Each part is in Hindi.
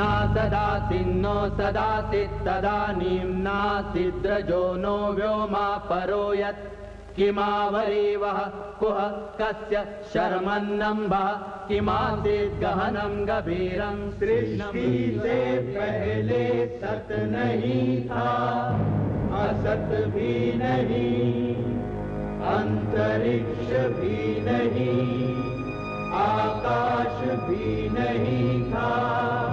न सदासिन्नो सदासित् तदानीं नासिद्रजो नो व्योमा परो यत् किमावरीवः कुह, कस्य शर्मन्नम्बः किमासीत् गहनं गभीरं सृष्टि से पहले सत नहीं था, असत भी नहीं, अंतरिक्ष भी नहीं, आकाश भी नहीं था।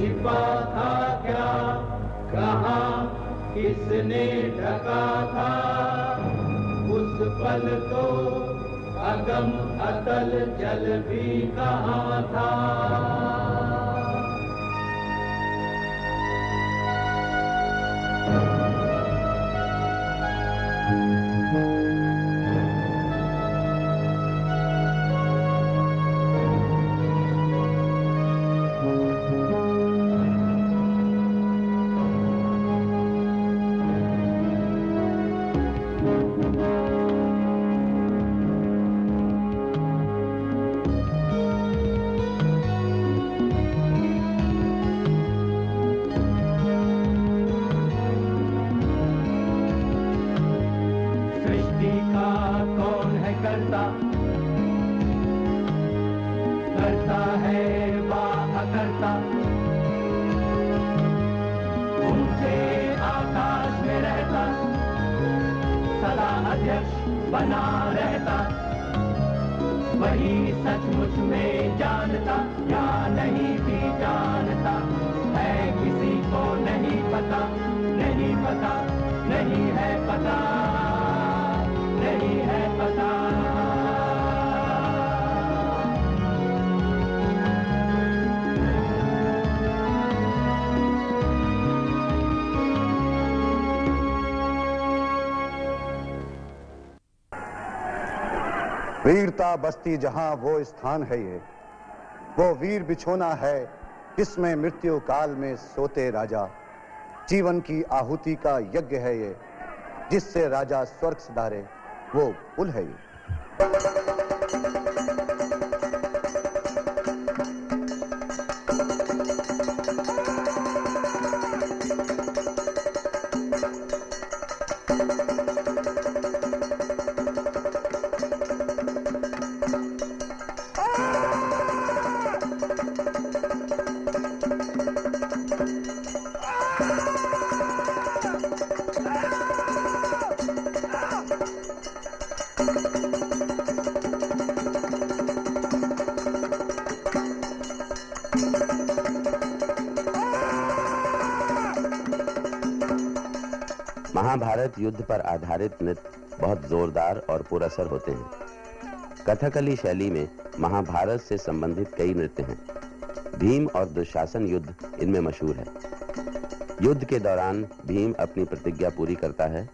छिपा था क्या? कहा, किसने ढका था? उस पल तो अगम अतल जल भी कहा था? करता। करता है वा अकर्ता ऊँचे आकाश में रहता। सदा अध्यक्ष बना रहता। वही सचमुच में जानता, या नहीं भी जानता। है किसी को नहीं पता नहीं पता, नहीं है पता। वीरता बस्ती जहाँ वो स्थान है ये। वो वीर बिछोना है, जिसमें मृत्यु काल में सोते राजा। जीवन की आहुति का यज्ञ है ये, जिससे राजा स्वर्ग सुधारे वो पुल है ये। महाभारत युद्ध पर आधारित नृत्य बहुत जोरदार और पुरअसर होते हैं। कथकली शैली में महाभारत से संबंधित कई नृत्य हैं। भीम और दुशासन युद्ध इनमें मशहूर है। युद्ध के दौरान भीम अपनी प्रतिज्ञा पूरी करता है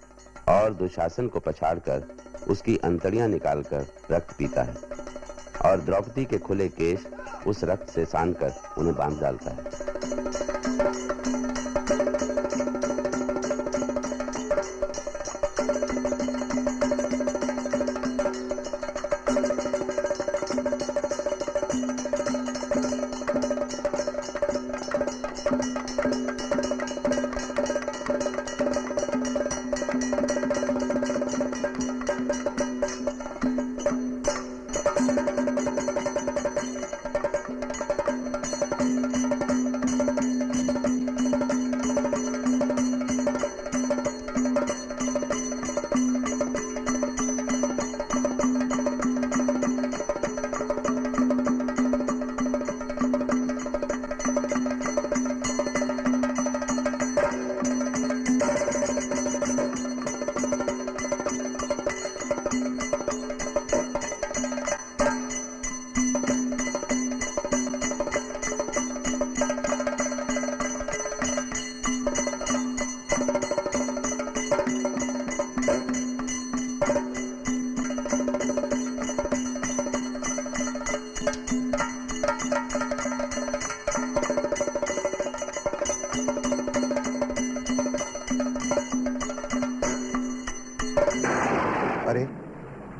और दुशासन को पछाड़कर उसकी अंतड़ियाँ निकालकर रक्त पीता है और द्रौपदी के खुले केश उस रक्त से सान कर उन्हें बाँध डालता है।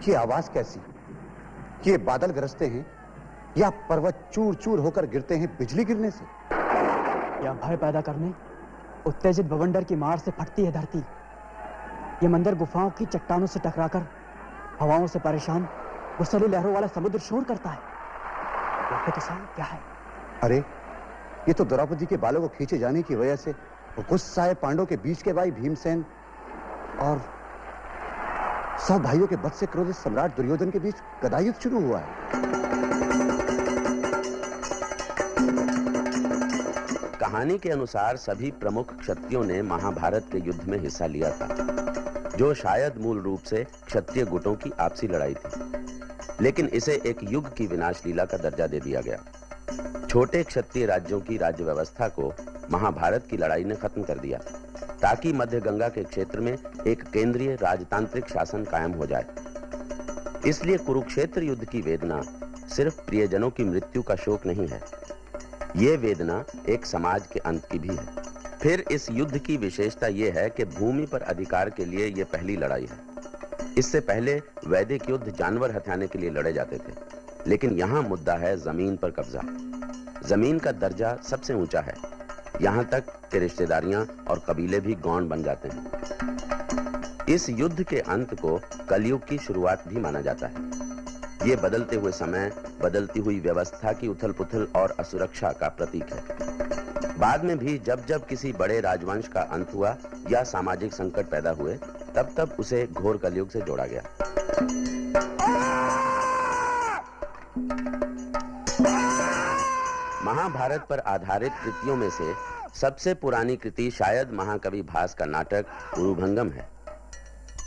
ये आवाज़ कैसी? ये बादल गरजते हैं या पर्वत चूर चूर होकर गिरते हैं बिजली गिरने से? या भय पैदा करने उत्तेजित बवंडर की मार से फटती है धरती। ये मंदिर गुफाओं की चट्टानों से टकराकर हवाओं से परेशान गुस्सली लहरों वाला समुद्र शोर करता है। ये तो सही क्या है? अरे ये तो द्रौपदी के बालों को खींचे जाने की वजह से गुस्साए पांडव के बीच के भाई भीमसेन और सब भाइयों के बद से क्रोधित सम्राट दुर्योधन के बीच गदा युद्ध शुरू हुआ है। कहानी के अनुसार सभी प्रमुख क्षत्रियों ने महाभारत के युद्ध में हिस्सा लिया था, जो शायद मूल रूप से क्षत्रिय गुटों की आपसी लड़ाई थी। लेकिन इसे एक युग की विनाश लीला का दर्जा दे दिया गया। छोटे क्षत्रिय राज्यों की राज्य व्यवस्था को महाभारत की लड़ाई ने खत्म कर दिया। ताकि मध्य गंगा के क्षेत्र में एक केंद्रीय राजतांत्रिक शासन कायम हो जाए। इसलिए कुरुक्षेत्र युद्ध की वेदना सिर्फ़ प्रियजनों की मृत्यु का शोक नहीं है। ये वेदना एक समाज के अंत की भी है। फिर इस युद्ध की विशेषता यह है कि भूमि पर अधिकार के लिए यह पहली लड़ाई है। इससे पहले वैदिक युद्ध जानवर हथियाने के लिए लड़े जाते थे, लेकिन यहाँ मुद्दा है ज़मीन पर कब्जा। ज़मीन का दर्जा सबसे ऊँचा है। यहाँ तक कि रिश्तेदारियाँ और कबीले भी गौण बन जाते हैं। इस युद्ध के अंत को कलयुग की शुरुआत भी माना जाता है। ये बदलते हुए समय, बदलती हुई व्यवस्था की उथल पुथल और असुरक्षा का प्रतीक है। बाद में भी जब जब किसी बड़े राजवंश का अंत हुआ या सामाजिक संकट पैदा हुए, तब तब उसे घोर कलयुग से जोड़ा गया। महाभारत पर आधारित कृतियों में से सबसे पुरानी कृति शायद महाकवि भास का नाटक गुरुभंगम है।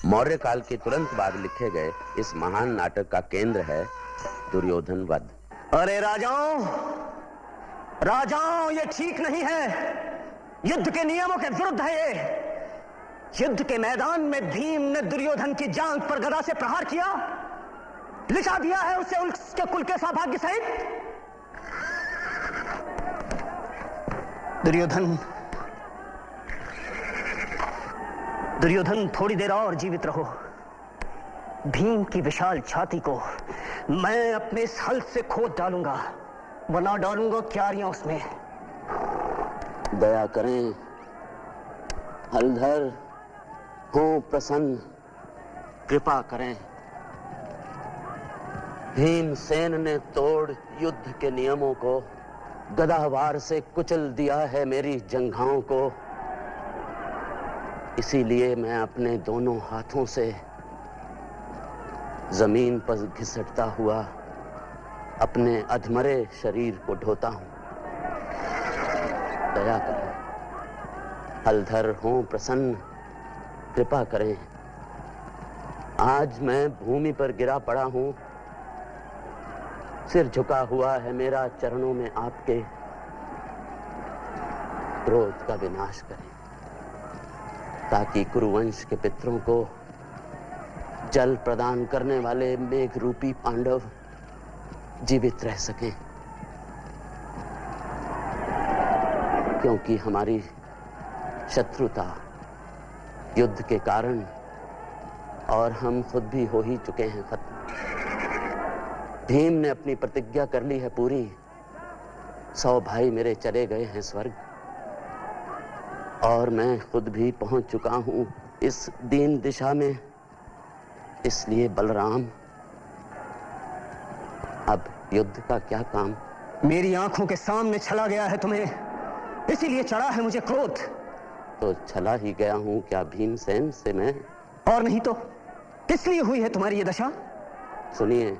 मौर्य काल के तुरंत बाद लिखे गए इस महान नाटक का केंद्र है दुर्योधन वध। अरे राजाओं राजाओं, ये ठीक नहीं है। युद्ध के नियमों के विरुद्ध है ये। युद्ध के मैदान में भीम ने दुर्योधन की जांग पर गदा से प्रहार किया। लिखा दिया है उसे उसके कुल के सौभाग्य सहित। दुर्योधन। दुर्योधन, थोड़ी देर और जीवित रहो। भीम की विशाल छाती को मैं अपने इस हल से खोद डालूँगा। बना डालूँगा क्यारियाँ उसमें। दया करें, हलधर, हो प्रसन्न। कृपा करें। भीमसेन ने तोड़ युद्ध के नियमों को गदावार से कुचल दिया है मेरी जंघाओं को। इसीलिए मैं अपने दोनों हाथों से ज़मीन पर घिसटता हुआ अपने अधमरे शरीर को ढोता हूँ। दया करें। हलधर हो प्रसन्न। कृपा करें। आज मैं भूमि पर गिरा पड़ा हूँ। सिर झुका हुआ है मेरा, चरणों में आपके क्रोध का विनाश करें, ताकि कुरुवंश के पितरों को जल प्रदान करने वाले मेघ रूपी पांडव जीवित रह सकें। क्योंकि हमारी शत्रुता युद्ध के कारण और हम खुद भी हो ही चुके हैं, खत्म। भीम ने अपनी प्रतिज्ञा कर ली है पूरी। सौ भाई मेरे चले गए हैं स्वर्ग। और मैं खुद भी पहुँच चुका हूँ इस दीन दिशा में। इसलिए बलराम अब युद्ध का क्या काम? मेरी आँखों के सामने छला गया है तुम्हें। इसीलिए चढ़ा है मुझे क्रोध। तो छला ही गया हूँ क्या भीमसेन से मैं? और नहीं तो किस लिए हुई है तुम्हारी ये दशा? सुनिए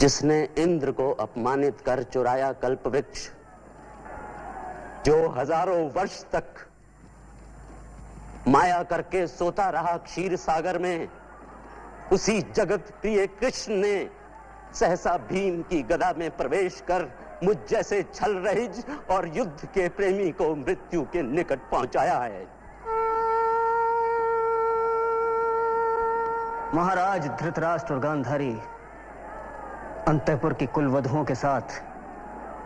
जिसने इंद्र को अपमानित कर चुराया कल्प वृक्ष, जो हज़ारों वर्ष तक माया करके सोता रहा क्षीर सागर में, उसी जगत प्रिय कृष्ण ने सहसा भीम की गदा में प्रवेश कर मुझ जैसे छल रहिज और युद्ध के प्रेमी को मृत्यु के निकट पहुँचाया है। महाराज धृतराष्ट्र और गांधारी अंतपुर की कुल वधुओं के साथ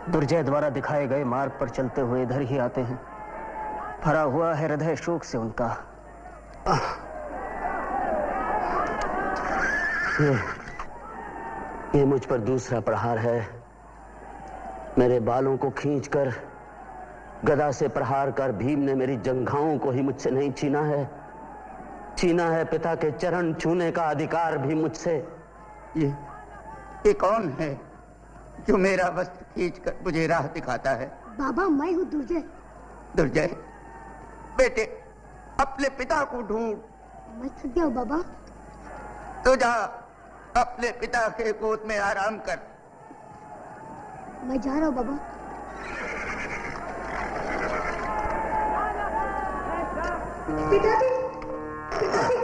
दुर्जय द्वारा दिखाए गए मार्ग पर चलते हुए इधर ही आते हैं। भरा हुआ है हृदय शोक से उनका। ये, ये मुझ पर दूसरा प्रहार है। मेरे बालों को खींचकर गदा से प्रहार कर भीम ने मेरी जंघाओं को ही मुझसे नहीं छीना है। छीना है पिता के चरण छूने का अधिकार भी मुझसे। ये ये कौन है जो मेरा वस्त्र खींच कर मुझे राह दिखाता है। बाबा मैं हूँ दुर्जय। दुर्जय बेटे अपने पिता को ढूंढ। मैं थक गया बाबा। तो जा अपने पिता के गोद में आराम कर। मैं जा रहा हूँ बाबा। पिताजी पिताजी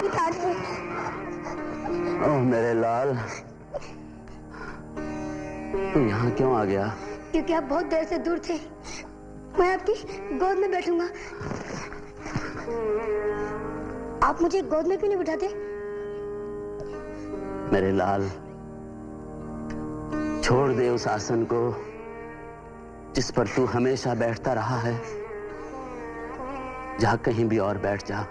पिताजी। ओह मेरे लाल तू यहाँ क्यों आ गया? क्योंकि आप बहुत देर से दूर थे। मैं आपकी गोद में बैठूँगा। आप मुझे गोद में क्यों नहीं बिठाते? मेरे लाल छोड़ दे उस आसन को जिस पर तू हमेशा बैठता रहा है। जा कहीं भी और बैठ जा।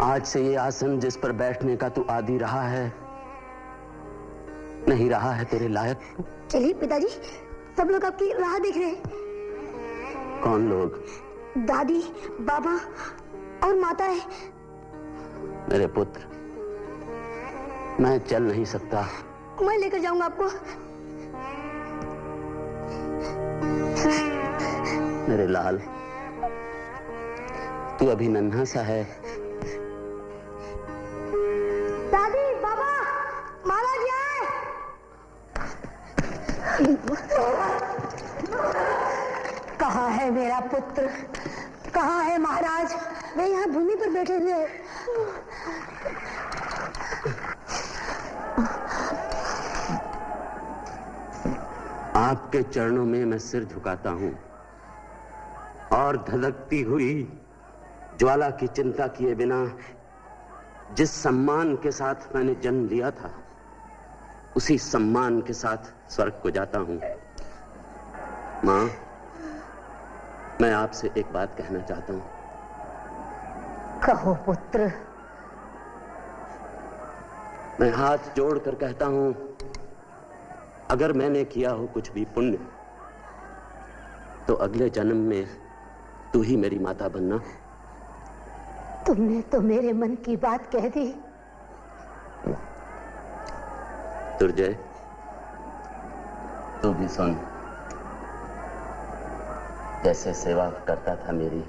आज से ये आसन जिस पर बैठने का तू आदि रहा है नहीं रहा है तेरे लायक चलिए पिताजी सब लोग आपकी राह देख रहे हैं। कौन लोग? दादी बाबा और माता है। मेरे पुत्र। मैं चल नहीं सकता। मैं लेकर जाऊँगा आपको। मेरे लाल तू अभी नन्हा सा है। दादी बाबा माला जी आए कहाँ है मेरा पुत्र? कहा है महाराज? वे यहाँ भूमि पर बैठे हुए आपके चरणों में मैं सिर झुकाता हूँ और धधकती हुई ज्वाला की चिंता किए बिना जिस सम्मान के साथ मैंने जन्म लिया था उसी सम्मान के साथ स्वर्ग को जाता हूँ। माँ मैं आपसे एक बात कहना चाहता हूँ। कहो पुत्र। मैं हाथ जोड़कर कहता हूँ अगर मैंने किया हो कुछ भी पुण्य तो अगले जन्म में तू ही मेरी माता बनना। तुमने तो मेरे मन की बात कह दी। दुर्जय तू भी सुन। जैसे सेवा करता था मेरी,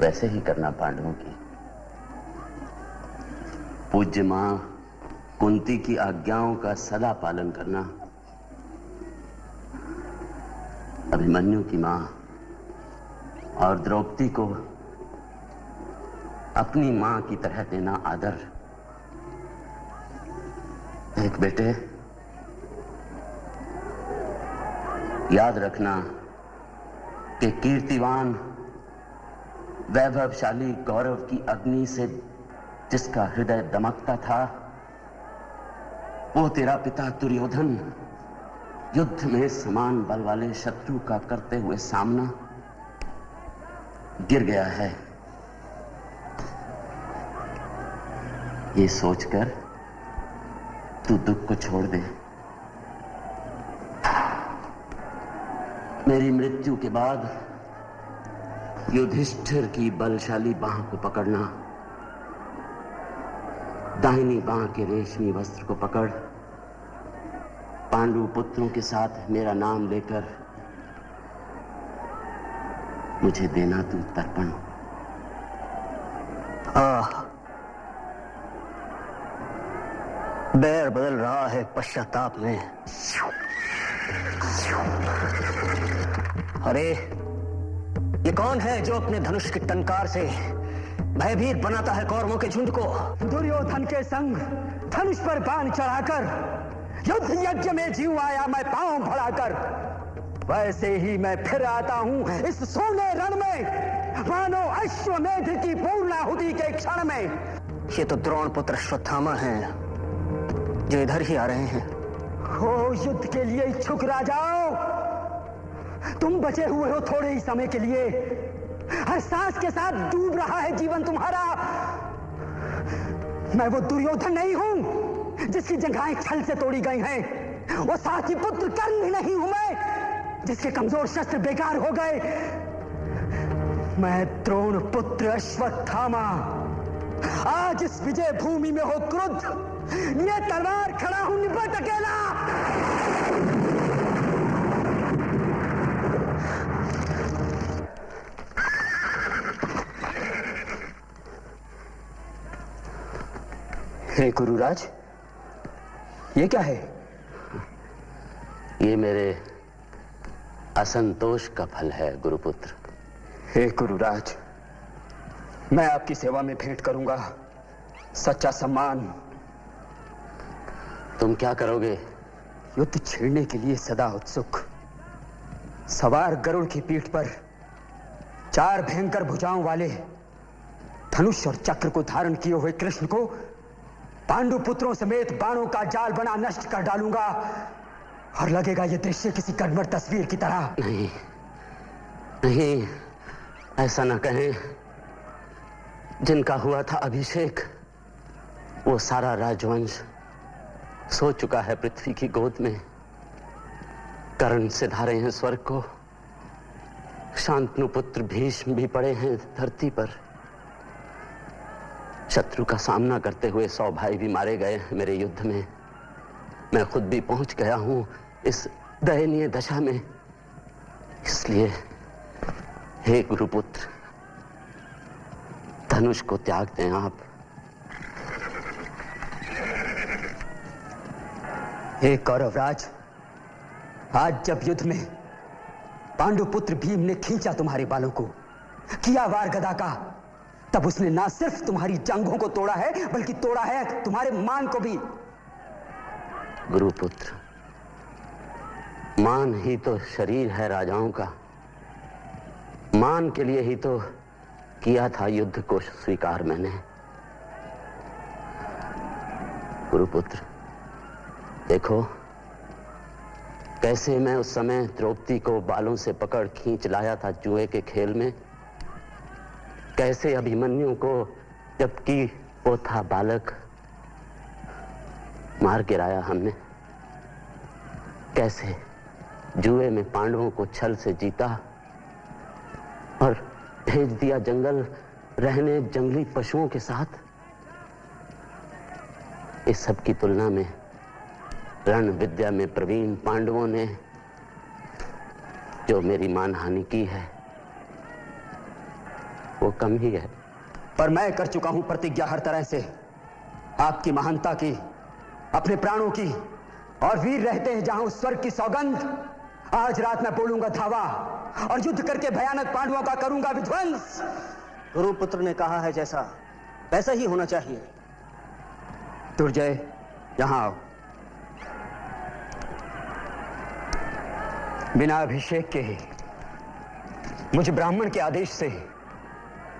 वैसे ही करना पांडवों की। पूज्य माँ, कुंती की आज्ञाओं का सदा पालन करना। अभिमन्यु की माँ और द्रौपदी को अपनी माँ की तरह देना आदर। एक बेटे। याद रखना कि कीर्तिवान, वैभवशाली गौरव की अग्नि से जिसका हृदय दमकता था, वो तेरा पिता दुर्योधन युद्ध में समान बल वाले शत्रु का करते हुए सामना गिर गया है। ये सोचकर तू दुख को छोड़ दे। मेरी मृत्यु के बाद युधिष्ठिर की बलशाली बाह को पकड़ना, दाहिनी बाह के रेशमी वस्त्र को पकड़, पांडु पुत्रों के साथ मेरा नाम लेकर मुझे देना तू तर्पण। आह बैर बदल रहा है पश्चाताप में। अरे ये कौन है जो अपने धनुष की टनकार से भयभीत बनाता है कौरवों के झुंड को? दुर्योधन के संग धनुष पर बाण चढ़ाकर युद्ध यज्ञ में जीव आया मैं पाँव बढ़ाकर। वैसे ही मैं फिर आता हूँ इस सोने रण में मानो अश्वमेध की पूर्णाहुति के क्षण में। ये तो द्रोण पुत्र अश्वत्थामा हैं। जो इधर ही आ रहे हैं। हो युद्ध के लिए इच्छुक राजाओं तुम बचे हुए हो थोड़े ही समय के लिए। हर सांस के साथ डूब रहा है जीवन तुम्हारा। मैं वो दुर्योधन नहीं हूँ, जिसकी जगहें छल से तोड़ी गई हैं। वो साथी पुत्र कर्ण भी नहीं हूँ मैं, जिसके कमज़ोर शस्त्र बेकार हो गए। मैं द्रोण पुत्र अश्वत्थामा। आज इस विजय भूमि में हो क्रुद्ध। ये तलवार खड़ा हूँ निपट अकेला। हे गुरुराज ये क्या है? ये मेरे असंतोष का फल है गुरुपुत्र। हे गुरुराज मैं आपकी सेवा में भेंट करूँगा। सच्चा सम्मान तुम क्या करोगे? युद्ध छेड़ने के लिए सदा उत्सुक। सवार गरुड़ की पीठ पर चार भयंकर भुजाओं वाले धनुष और चक्र को धारण किए हुए कृष्ण को पांडु पुत्रों समेत बाणों का जाल बना नष्ट कर डालूँगा और लगेगा यह दृश्य किसी कन्वर तस्वीर की तरह। नहीं नहीं, ऐसा ना कहें। जिनका हुआ था अभिषेक, वो सारा राजवंश सो चुका है पृथ्वी की गोद में। करण से धारे हैं स्वर्ग को। शांतनु पुत्र भीष्म भी पड़े हैं धरती पर। शत्रु का सामना करते हुए सौ भाई भी मारे गए हैं मेरे युद्ध में। मैं खुद भी पहुँच गया हूँ इस दयनीय दशा में। इसलिए, हे गुरुपुत्र, धनुष को त्याग दें आप। हे कौरवराज, आज जब युद्ध में पांडु पुत्र भीम ने खींचा तुम्हारे बालों को, किया वार गदा का, तब उसने ना सिर्फ़ तुम्हारी जंगों को तोड़ा है, बल्कि तोड़ा है तुम्हारे मान को भी। गुरुपुत्र, मान ही तो शरीर है राजाओं का। मान के लिए ही तो किया था युद्ध को स्वीकार मैंने। गुरुपुत्र देखो, कैसे मैं उस समय द्रौपदी को बालों से पकड़ खींच लाया था जुए के खेल में? कैसे अभिमन्यु को, जबकि वो था बालक, मार गिराया हमने? कैसे जुए में पांडवों को छल से जीता और भेज दिया जंगल रहने जंगली पशुओं के साथ? इस सब की तुलना में रण विद्या में प्रवीण पांडवों ने जो मेरी मानहानि की है, वो कम ही है। पर मैं कर चुका हूँ प्रतिज्ञा हर तरह से। आपकी महानता की, अपने प्राणों की, और वीर रहते हैं जहाँ उस स्वर्ग की सौगंध। आज रात मैं बोलूँगा, धावा, और युद्ध करके भयानक पांडवों का करूँगा विध्वंस। गुरुपुत्र ने कहा है जैसा, वैसा ही होना चाहिए। दुर्जय, यहाँ आओ। बिना अभिषेक के ही मुझे ब्राह्मण के आदेश से ही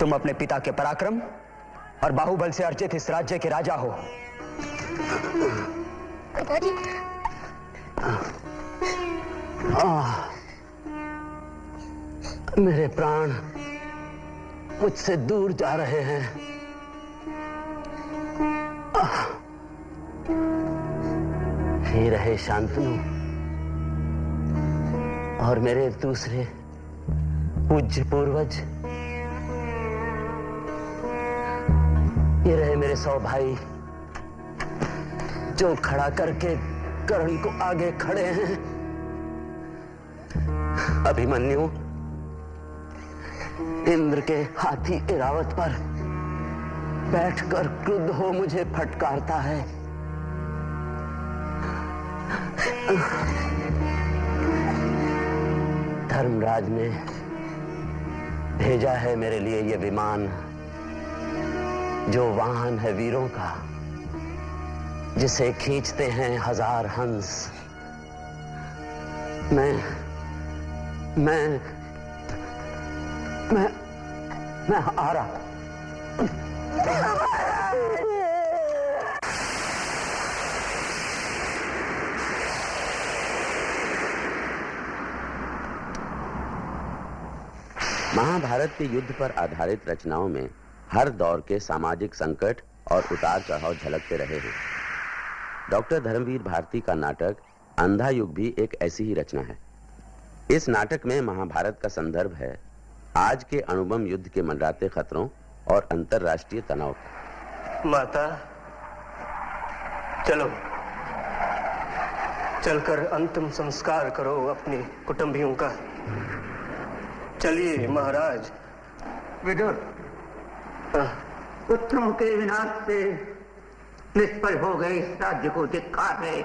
तुम अपने पिता के पराक्रम और बाहुबल से अर्जित इस राज्य के राजा हो। मेरे प्राण मुझसे दूर जा रहे हैं। हे रहे शांतनु। और मेरे दूसरे पूज्य पूर्वज ये रहे मेरे सौ भाई, जो खड़ा करके कर्ण को आगे खड़े हैं। अभिमन्यु, इंद्र के हाथी इरावत पर बैठकर क्रुद्ध हो मुझे फटकारता है। धर्मराज ने भेजा है मेरे लिए ये विमान, जो वाहन है वीरों का, जिसे खींचते हैं हज़ार हंस। मैं मैं मैं मैं आ रहा महाभारत के युद्ध पर आधारित रचनाओं में हर दौर के सामाजिक संकट और उतार चढ़ाव झलकते रहे हैं। डॉक्टर धर्मवीर भारती का नाटक अंधा युग भी एक ऐसी ही रचना है। इस नाटक में महाभारत का संदर्भ है आज के अणुबम युद्ध के मंडराते खतरों और अंतरराष्ट्रीय तनाव। माता, चलो। चलकर अंतिम संस्कार करो अपने कुटुंबियों का। चलिए महाराज। विदुर हाँ, पुत्रों के विनाश से निष्फल हो गए इस राज्य को धिक्कार है।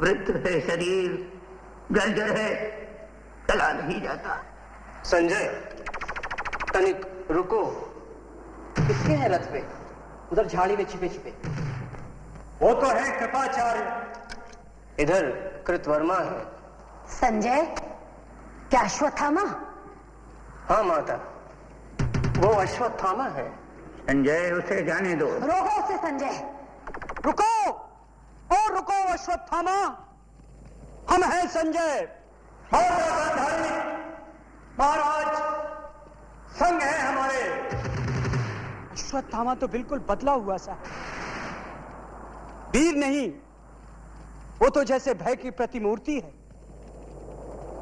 वृद्ध है शरीर जर्जर है चला नहीं जाता। संजय तनिक रुको। किसके हैं रथ पे? उधर झाड़ी में छिपे छिपे। वो तो है कृपाचार्य। इधर कृतवर्मा है। संजय? क्या अश्वत्थामा? हाँ माता वो अश्वत्थामा है। संजय उसे जाने दो। रोको उसे संजय। रुको! ओ रुको अश्वत्थामा। हम हैं संजय। महाराज संग है हमारे। अश्वत्थामा तो बिल्कुल बदला हुआ सा वीर नहीं वो तो जैसे भय की प्रतिमूर्ति है।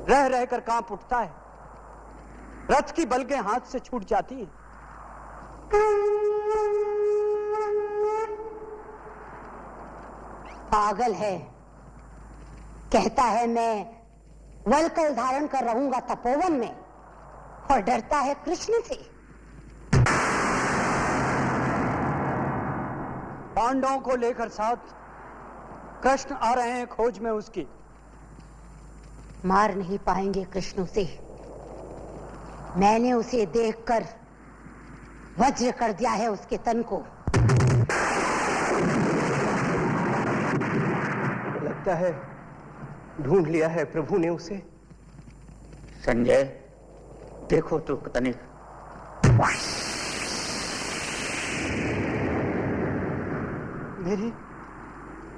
रह रहकर काँप उठता है। रथ की बलके हाथ से छूट जाती है। पागल है। कहता है मैं वलकल धारण कर रहूँगा तपोवन में। और डरता है कृष्ण से। पांडवों को लेकर साथ कृष्ण आ रहे हैं खोज में उसकी। मार नहीं पाएँगे कृष्ण उसे। मैंने उसे देखकर वज्र कर दिया है उसके तन को। लगता है ढूंढ लिया है प्रभु ने उसे। संजय देखो तो तनिक मेरी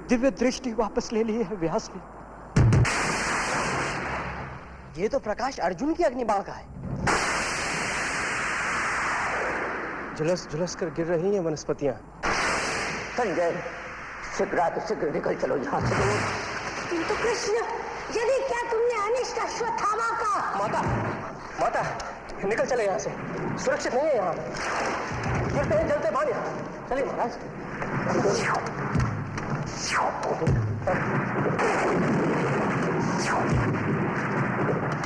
दिव्य दृष्टि वापस ले ली है व्यास ने। ये तो प्रकाश अर्जुन की अग्निबाण का है। झुलस झुलस कर गिर रही हैं वनस्पतियाँ। संजय शीघ्र तो शीघ्र निकल चलो यहाँ से। किंतु कृष्ण यदि क्या तुमने अनिष्ट अश्वत्थामा का माता माता निकल चले यहाँ से। सुरक्षित नहीं है यहाँ। गिरते हैं जलते भाग यहाँ। चलिए महाराज।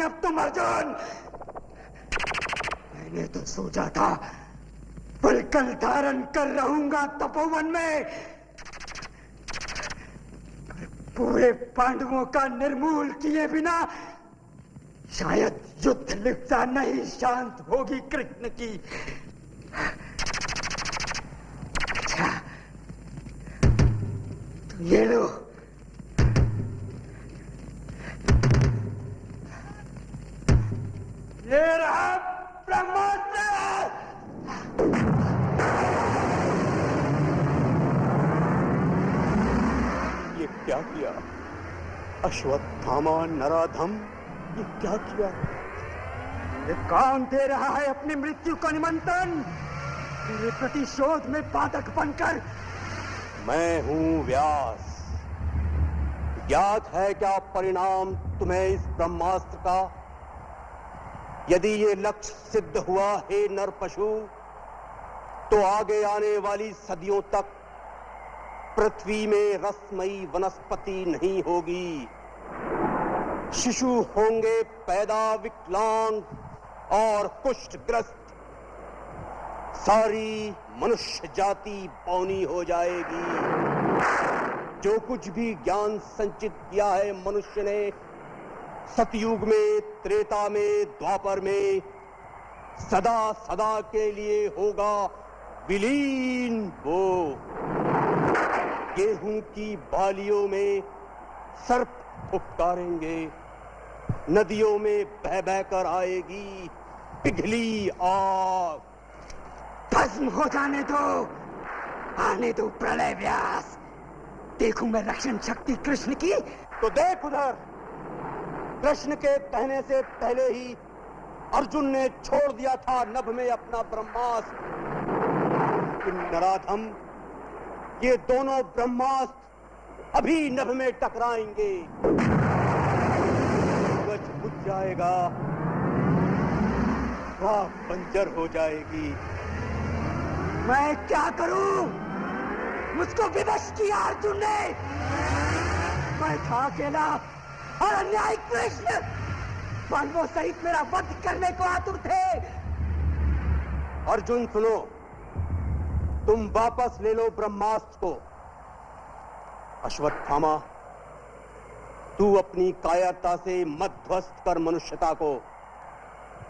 अपनी अब तुम अर्जुन मैंने तो सोचा था पुलकल धारण कर रहूँगा तपोवन में। पूरे पांडवों का निर्मूल किए बिना, शायद युद्ध लिप्ता नहीं, शांत होगी कृष्ण की अच्छा तो ये लो ये रहा ब्रह्मास्त्र ये क्या किया अश्वत्थामा नराधम ये क्या किया ये कौन दे रहा है अपनी मृत्यु का निमंत्रण। तेरे प्रतिशोध में बाधक बनकर। मैं हूँ व्यास। ज्ञात है क्या परिणाम तुम्हें इस ब्रह्मास्त्र का? यदि ये लक्ष्य सिद्ध हुआ, हे नर पशु तो आगे आने वाली सदियों तक पृथ्वी में रसमयी वनस्पति नहीं होगी। शिशु होंगे पैदा विकलांग। और कुष्ठग्रस्त सारी मनुष्य जाति पौनी हो जाएगी। जो कुछ भी ज्ञान संचित किया है मनुष्य ने, सतयुग में, त्रेता में, द्वापर में, सदा सदा के लिए होगा विलीन वो। गेहूँ की बालियों में सर्प फुफकारेंगे नदियों में बह बह कर आएगी पिघली आग भस्म हो जाने दो। आने दो प्रलय व्यास। देखूँ मैं रक्षण शक्ति कृष्ण की। तो देख उधर कृष्ण के कहने से पहले ही अर्जुन ने छोड़ दिया था नभ में अपना ब्रह्मास्त्र। नराधम, ये दोनों ब्रह्मास्त्र अभी नभ में टकराएँगे। बुझ जाएगा। राह बंजर हो जाएगी। मैं क्या करूँ? मुझको विवश किया अर्जुन ने। मैं था अकेला और अन्याय कृष्ण। पांडवों सहित मेरा वध करने को आतुर थे। अर्जुन सुनो। तुम वापस ले लो ब्रह्मास्त्र को। अश्वत्थामा तू अपनी कायरता से मत ध्वस्त कर मनुष्यता को।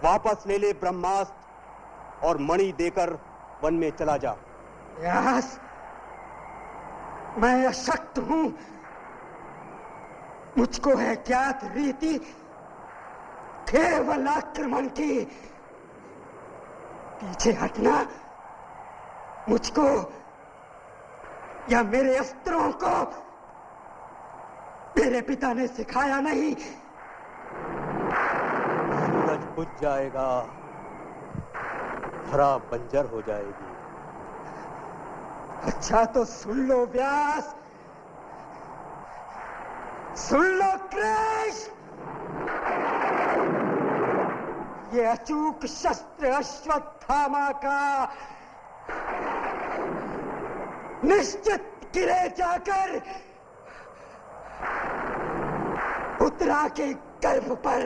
वापस ले ले ब्रह्मास्त्र और मणि देकर वन में चला जा। यस, मैं अशक्त हूँ। मुझको है ज्ञात रीति, केवल आक्रमण की। पीछे हटना मुझको या मेरे अस्त्रों को मेरे पिता ने सिखाया नहीं। बुझ जाएगा धरा बंजर हो जाएगी। अच्छा तो सुन लो व्यास। सुन लो कृष्ण। ये अचूक शस्त्र अश्वत्थामा का निश्चित गिरे जाकर उतरा के गर्भ पर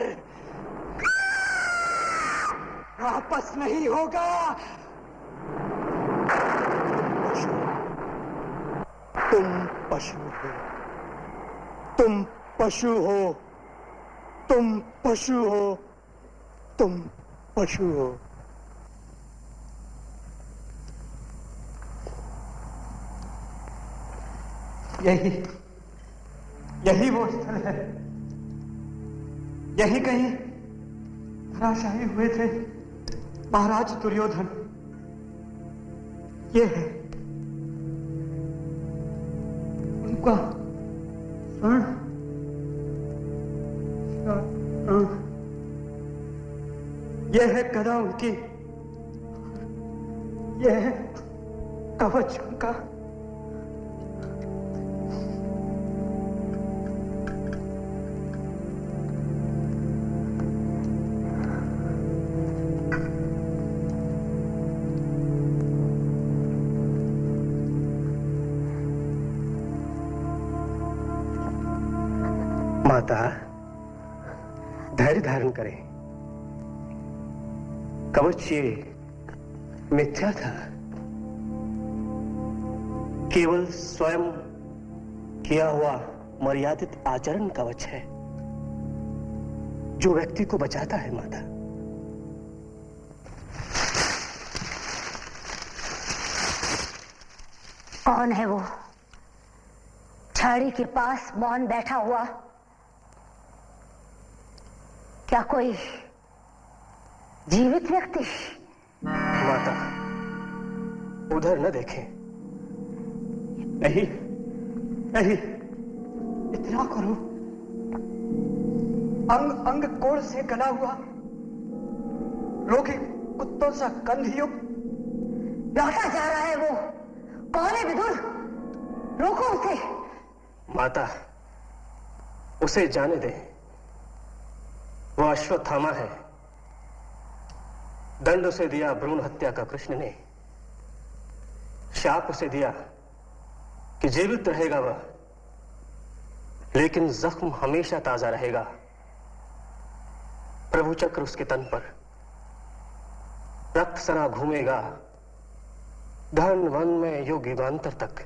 वापस नहीं होगा। पशु। तुम पशु हो। तुम पशु हो। तुम पशु हो। तुम पशु हो। यही यही वो स्थल है। यही कहीं धराशाही हुए थे। महाराज दुर्योधन ये है उनका स्वर्ण। यह है कदा उनकी। यह है कवच उनका। कवच ये मिथ्या था। केवल स्वयं किया हुआ मर्यादित आचरण कवच है, जो व्यक्ति को बचाता है माता। कौन है वो? छाड़ी के पास मौन बैठा हुआ? क्या कोई जीवित व्यक्ति माता उधर न देखें। नहीं नहीं। इतना करो। अंग अंग कोड़ से गला हुआ। रोगी कुत्तों सा कंधयुक्त लौटा जा रहा है वो। कौन है विदुर। रोको उसे। माता उसे जाने दे। वो अश्वत्थामा है। दंड उसे दिया भ्रूण हत्या का कृष्ण ने। शाप उसे दिया कि जीवित रहेगा वह, लेकिन जख्म हमेशा ताज़ा रहेगा। प्रभु चक्र उसके तन पर। रक्त सरा घूमेगा। धन, वन में युग युगांतर तक।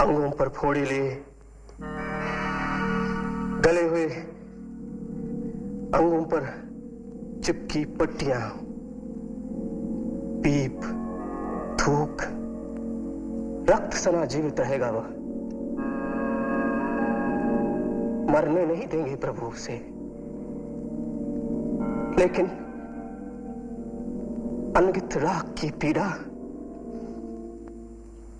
अंगों पर फोड़े लिए। गले हुए अंगों पर चिपकी पट्टियाँ पीप, थूक, रक्त सना जीवित रहेगा वह। मरने नहीं देंगे प्रभु उसे। लेकिन अनगित राख की पीड़ा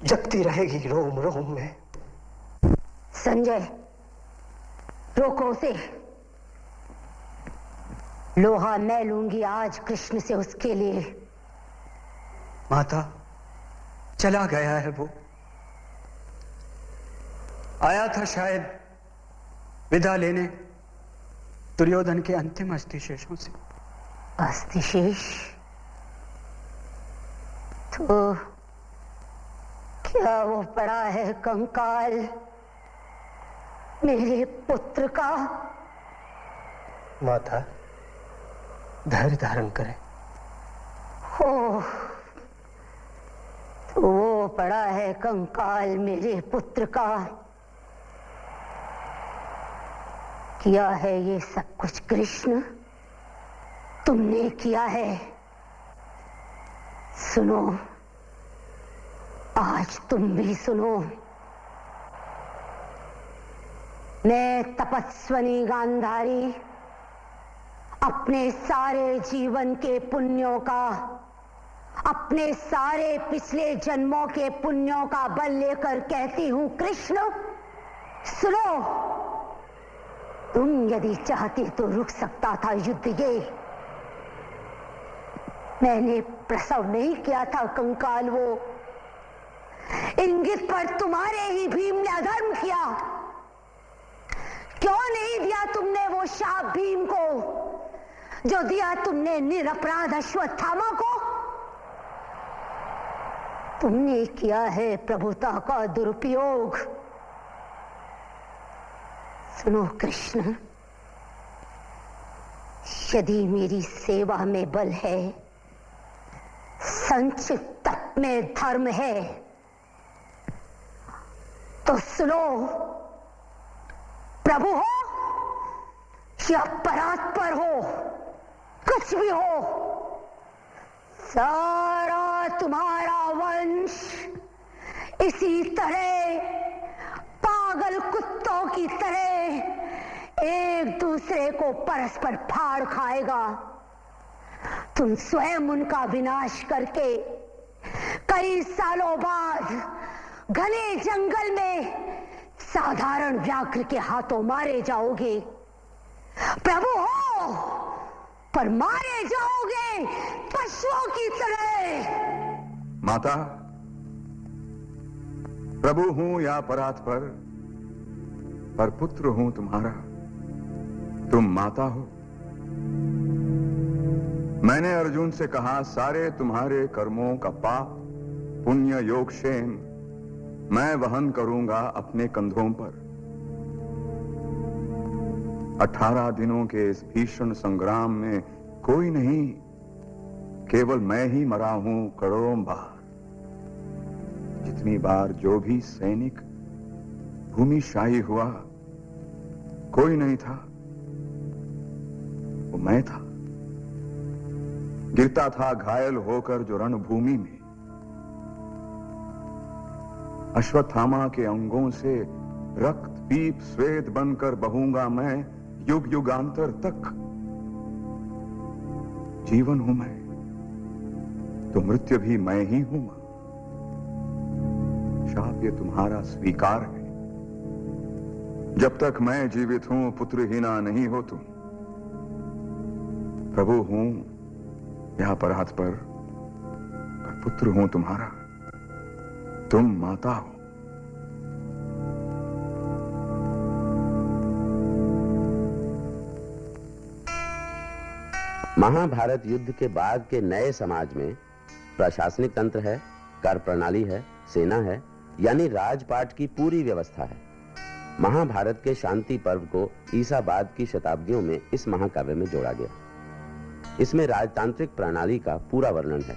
जगती रहेगी रोम रोम में। संजय, रोको उसे। लोहा मैं लूँगी आज कृष्ण से उसके लिए। माता चला गया है वो। आया था शायद विदा लेने दुर्योधन के अंतिम अस्थिशेषों से। अस्थिशेष? तो क्या वो पड़ा है कंकाल मेरे पुत्र का? माता धैर्य धारण करें। हो वो पड़ा है कंकाल मेरे पुत्र का। किया है ये सब कुछ कृष्ण? तुमने किया है। सुनो, आज तुम भी सुनो। मैं तपस्वनी गांधारी अपने सारे जीवन के पुण्यों का, अपने सारे पिछले जन्मों के पुण्यों का बल लेकर कहती हूँ, कृष्ण, सुनो। तुम यदि चाहते तो रुक सकता था युद्ध ये। मैंने प्रसव नहीं किया था कंकाल वो। इंगित पर तुम्हारे ही भीम ने अधर्म किया। क्यों नहीं दिया तुमने वो शाप भीम को? जो दिया तुमने निरपराध अश्वत्थामा को, तुमने किया है प्रभुता का दुरुपयोग। सुनो कृष्ण, यदि मेरी सेवा में बल है संचित में धर्म है तो सुनो, प्रभु हो या परात्पर हो कुछ भी हो। सारा तुम्हारा वंश इसी तरह पागल कुत्तों की तरह एक दूसरे को परस्पर फाड़ खाएगा। तुम स्वयं उनका विनाश करके कई सालों बाद घने जंगल में साधारण व्याघ्र के हाथों मारे जाओगे। प्रभु हो! पर मारे जाओगे पशुओं की तरह। माता, प्रभु हूँ या परात पर पर पुत्र हूँ तुम्हारा। तुम माता हो। मैंने अर्जुन से कहा, सारे तुम्हारे कर्मों का पाप, पुण्य, योग क्षेम मैं वहन करूँगा अपने कंधों पर। अठारह दिनों के इस भीषण संग्राम में कोई नहीं, केवल मैं ही मरा हूँ करोड़ों बार। जितनी बार जो भी सैनिक भूमिशाही हुआ, कोई नहीं था। वो मैं था। गिरता था घायल होकर जो रणभूमि में। अश्वत्थामा के अंगों से रक्त, पीप, श्वेत बनकर बहूँगा मैं युग युगांतर तक जीवन हूँ मैं तो मृत्यु भी मैं ही हूँ शाप ये तुम्हारा स्वीकार है। जब तक मैं जीवित हूँ पुत्रहीना नहीं हो तुम। प्रभु हूँ, यहाँ पर हाथ पर पुत्र हूँ तुम्हारा। तुम माता हो। महाभारत युद्ध के बाद के नए समाज में प्रशासनिक तंत्र है कार्य प्रणाली है, सेना है, यानी राजपाट की पूरी व्यवस्था है। महाभारत के शांति पर्व को ईसा बाद की शताब्दियों में इस महाकाव्य में जोड़ा गया। इसमें राजतांत्रिक प्रणाली का पूरा वर्णन है।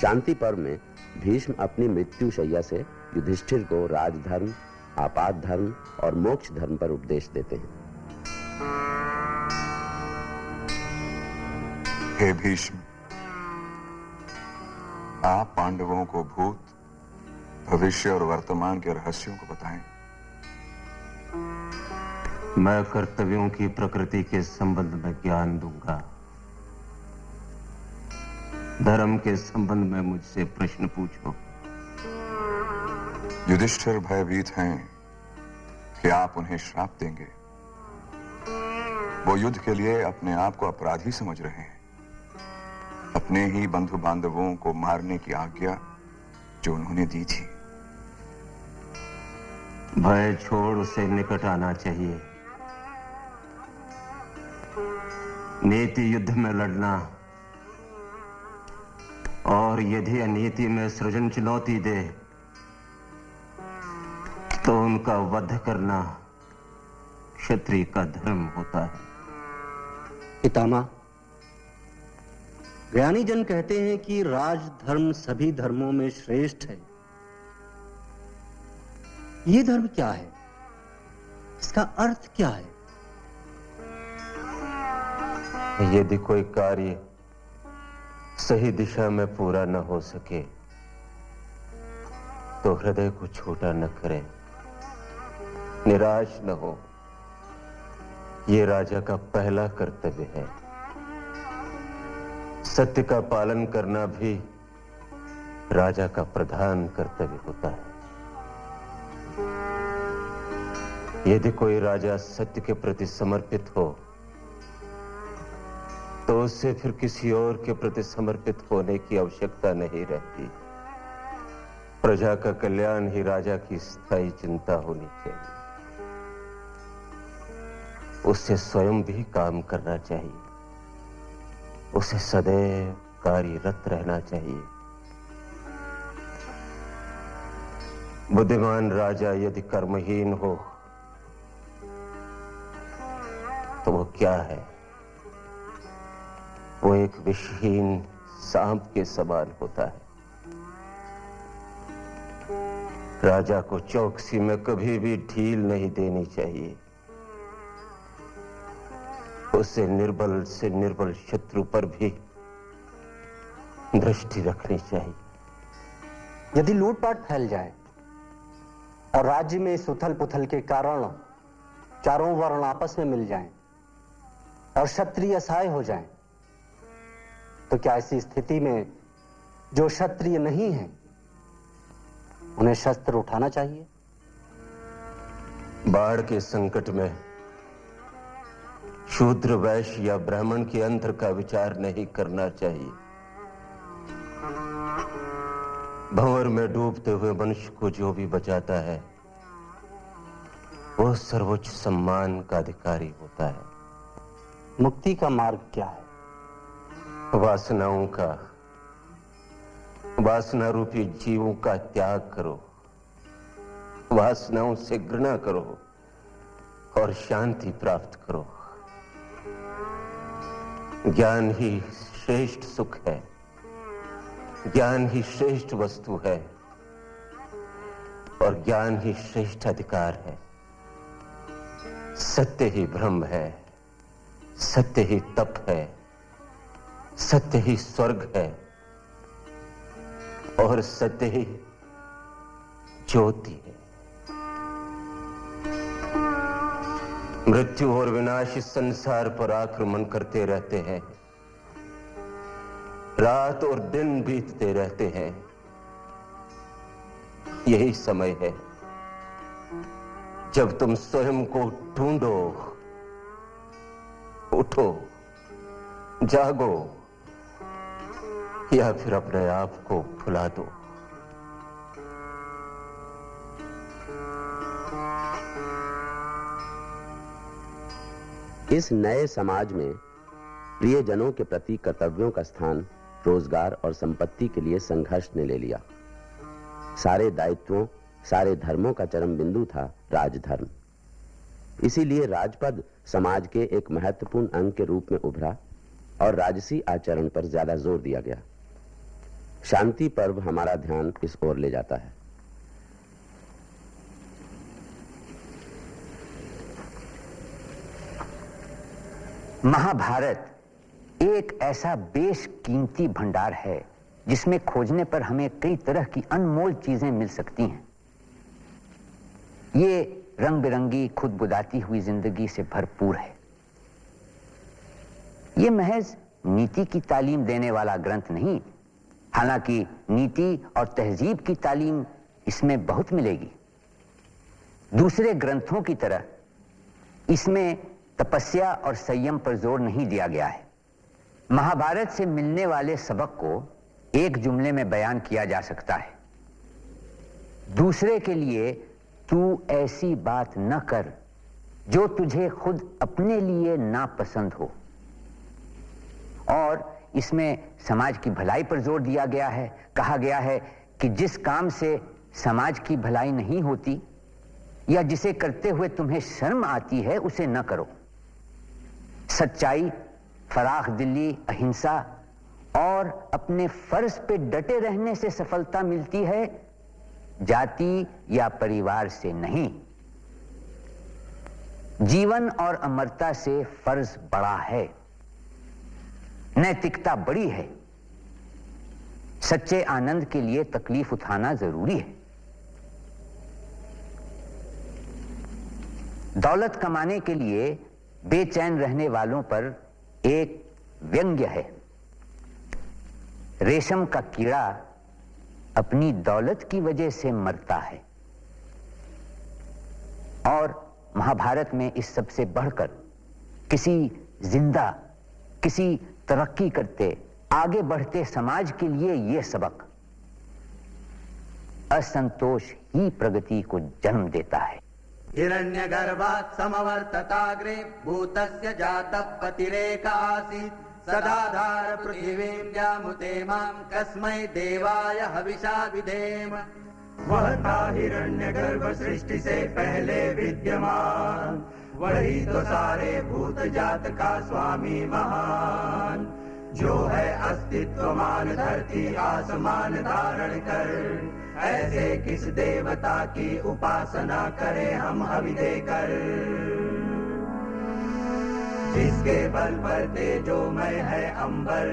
शांति पर्व में भीष्म अपनी मृत्यु शैया से युधिष्ठिर को राजधर्म, आपात धर्म और मोक्ष धर्म पर उपदेश देते हैं। हे भीष्म आप पांडवों को भूत भविष्य और वर्तमान के रहस्यों को बताएँ। मैं कर्तव्यों की प्रकृति के संबंध में ज्ञान दूँगा। धर्म के संबंध में मुझसे प्रश्न पूछो। युधिष्ठिर भयभीत हैं कि आप उन्हें श्राप देंगे। वो युद्ध के लिए अपने आप को अपराधी समझ रहे हैं। अपने ही बंधु बांधवों को मारने की आज्ञा जो उन्होंने दी थी। भय छोड़ उसे निकट आना चाहिए। नीति युद्ध में लड़ना और यदि अनीति में सृजन चुनौती दे तो उनका वध करना क्षत्रिय का धर्म होता है। पितामा ज्ञानी जन कहते हैं कि राज धर्म सभी धर्मों में श्रेष्ठ है। ये धर्म क्या है? इसका अर्थ क्या है? यदि कोई कार्य सही दिशा में पूरा न हो सके तो हृदय को छोटा न करें, निराश न हो। यह राजा का पहला कर्तव्य है। सत्य का पालन करना भी राजा का प्रधान कर्तव्य होता है। यदि कोई राजा सत्य के प्रति समर्पित हो तो उससे फिर किसी और के प्रति समर्पित होने की आवश्यकता नहीं रहती। प्रजा का कल्याण ही राजा की स्थायी चिंता होनी चाहिए। उससे स्वयं भी काम करना चाहिए। उसे सदैव कार्यरत रहना चाहिए। बुद्धिमान राजा यदि कर्महीन हो तो वो क्या है? वो एक विषहीन सांप के समान होता है। राजा को चौकसी में कभी भी ढील नहीं देनी चाहिए। उसे निर्बल से निर्बल शत्रु पर भी दृष्टि रखनी चाहिए। यदि लूटपाट फैल जाए और राज्य में इस उथल पुथल के कारण चारों वर्ण आपस में मिल जाएँ और क्षत्रिय असहाय हो जाएँ, तो क्या ऐसी स्थिति में जो क्षत्रिय नहीं है उन्हें शस्त्र उठाना चाहिए? बाढ़ के संकट में शूद्र वैश्य या ब्राह्मण के अंतर का विचार नहीं करना चाहिए। भंवर में डूबते हुए मनुष्य को जो भी बचाता है वो सर्वोच्च सम्मान का अधिकारी होता है। मुक्ति का मार्ग क्या है? वासनाओं का वासना रूपी जीवों का त्याग करो। वासनाओं से घृणा करो और शांति प्राप्त करो। ज्ञान ही श्रेष्ठ सुख है। ज्ञान ही श्रेष्ठ वस्तु है। और ज्ञान ही श्रेष्ठ अधिकार है। सत्य ही ब्रह्म है। सत्य ही तप है। सत्य ही स्वर्ग है। और सत्य ही ज्योति है। मृत्यु और विनाश इस संसार पर आक्रमण करते रहते हैं। रात और दिन बीतते रहते हैं। यही समय है। जब तुम स्वयं को ढूंढो, उठो, जागो, या फिर अपने आप को भुला दो। इस नए समाज में प्रियजनों के प्रति कर्तव्यों का स्थान, रोज़गार और संपत्ति के लिए संघर्ष ने ले लिया। सारे दायित्वों, सारे धर्मों का चरम बिंदु था राजधर्म। इसीलिए राजपद समाज के एक महत्वपूर्ण अंग के रूप में उभरा और राजसी आचरण पर ज़्यादा ज़ोर दिया गया। शांति पर्व हमारा ध्यान इस ओर ले जाता है। महाभारत एक ऐसा बेशकीमती भंडार है जिसमें खोजने पर हमें कई तरह की अनमोल चीज़ें मिल सकती हैं। ये रंग बिरंगी खुद बुदाती हुई ज़िंदगी से भरपूर है। ये महज नीति की तालीम देने वाला ग्रंथ नहीं, हालाँकि नीति और तहजीब की तालीम इसमें बहुत मिलेगी। दूसरे ग्रंथों की तरह, इसमें तपस्या और संयम पर ज़ोर नहीं दिया गया है। महाभारत से मिलने वाले सबक को एक जुमले में बयान किया जा सकता है। दूसरे के लिए, तू ऐसी बात न कर, जो तुझे खुद अपने लिए नापसंद हो। और इसमें समाज की भलाई पर ज़ोर दिया गया है। कहा गया है कि जिस काम से समाज की भलाई नहीं होती, या जिसे करते हुए तुम्हें शर्म आती है, उसे न करो। सच्चाई फराख दिल्ली, अहिंसा और अपने फ़र्ज़ पे डटे रहने से सफलता मिलती है, जाति या परिवार से नहीं। जीवन और अमरता से फ़र्ज़ बड़ा है, नैतिकता बड़ी है। सच्चे आनंद के लिए तकलीफ़ उठाना ज़रूरी है। दौलत कमाने के लिए बेचैन रहने वालों पर एक व्यंग्य है। रेशम का कीड़ा अपनी दौलत की वजह से मरता है। और महाभारत में इस सबसे बढ़कर किसी ज़िंदा, किसी तरक्की करते, आगे बढ़ते समाज के लिए यह सबक असंतोष ही प्रगति को जन्म देता है। हिरण्यगर्भात् समवर्तताग्रे भूतस्य जातः पतिरेक आसीत्। सदाधार पृथिवीं जामुते माँ कस्मै देवाय हविषा विधेम। वह था हिरण्य गर्भ सृष्टि से पहले विद्यमान। वही तो सारे भूत जात का स्वामी महान। जो है अस्तित्वमान, धरती आसमान धारण कर। ऐसे किस देवता की उपासना करें हम हवि देकर? जिसके बल पर तेजोमय है अंबर,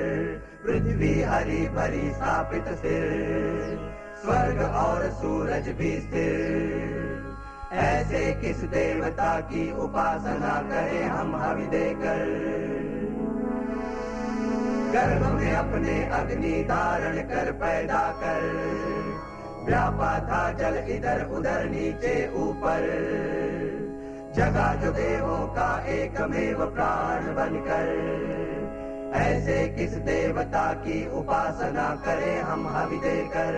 पृथ्वी हरी भरी स्थापित सिर। स्वर्ग और सूरज भी स्थिर। ऐसे किस देवता की उपासना करें हम हवि देकर? गर्भ में अपने अग्नि धारण कर, पैदा कर। व्यापा था जल इधर उधर नीचे ऊपर। जगा जो देवों का एकमेव प्राण बनकर। ऐसे किस देवता की उपासना करें हम हवि देकर?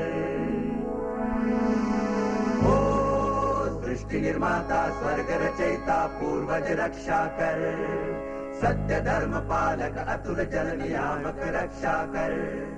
ओ सृष्टि निर्माता, स्वर्ग रचयिता, पूर्वज रक्षा कर। सत्य धर्म पालक अतुल जल नियामक रक्षा कर।